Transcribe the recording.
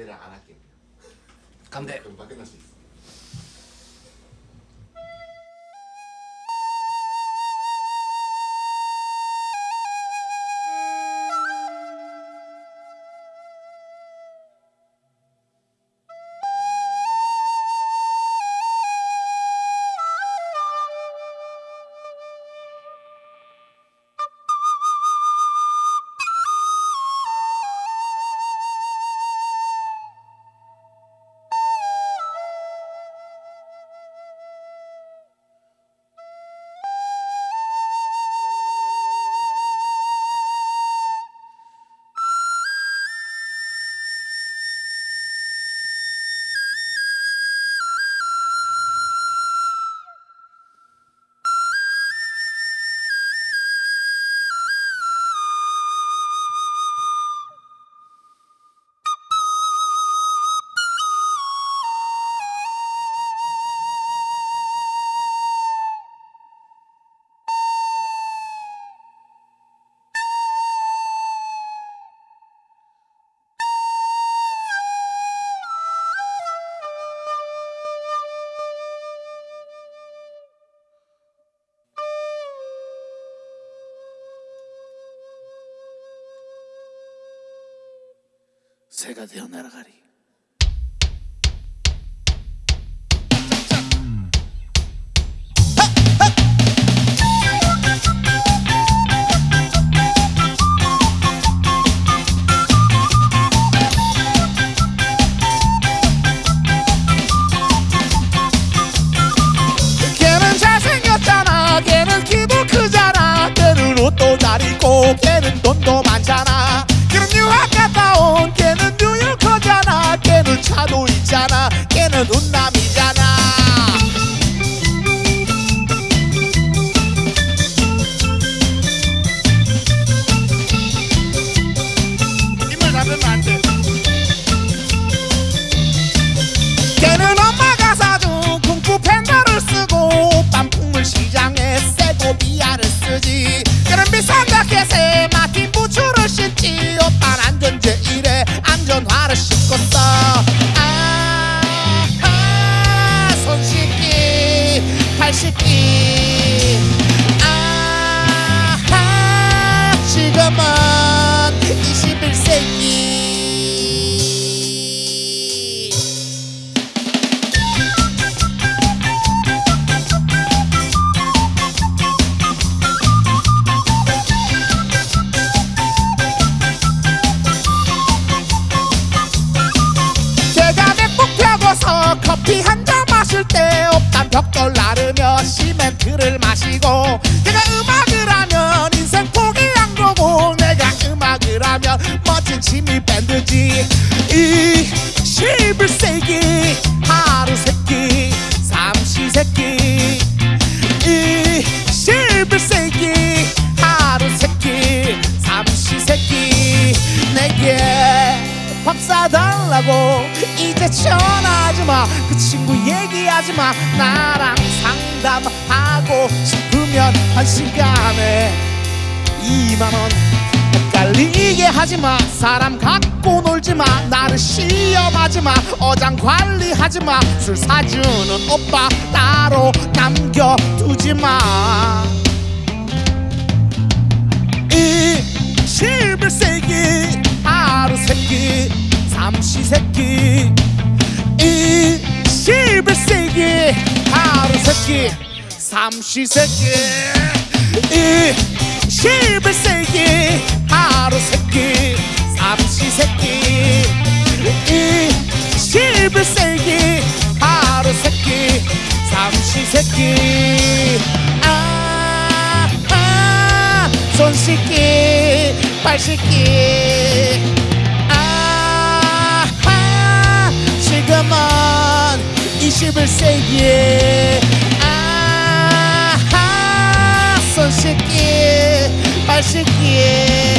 기대를 안 할게요. 감대 금방 끝날 수 있어. 새가 되어 날아가리. 걔는 키도 크잖아. 걔는 옷도 잘 입고 걔는 돈도 많잖아 차도 있잖아. 걔는 훈남이 발 씻기 아, 아 지금은 21세기. 제가 맥북 펴고서 커피 한 잔 마실 때 없단 벽돌 취미 밴드지? 이 11세기 하루 세끼 삼시세끼 이 11세기 하루 세끼 삼시세끼 내게 밥 사달라고 이제 전화하지마. 그 친구 얘기하지마. 나랑 상담하고 싶으면 한 시간에 2만원 헷갈리게 하지마. 사람 갖고 놀지마. 나를 시험하지마. 어장 관리하지마. 술 사주는 오빠 따로 남겨두지마. 이 11세기 하루 세끼 삼시세끼 이 11세기 하루 세끼 삼시세끼 이 11세기 하루 세끼 삼시세끼. 이 11세기 하루 세끼 삼시세끼. 아, 아, 손 씻기 발 씻기. 아, 아 지금은 21세기 아, 아, 손 씻기 발 씻기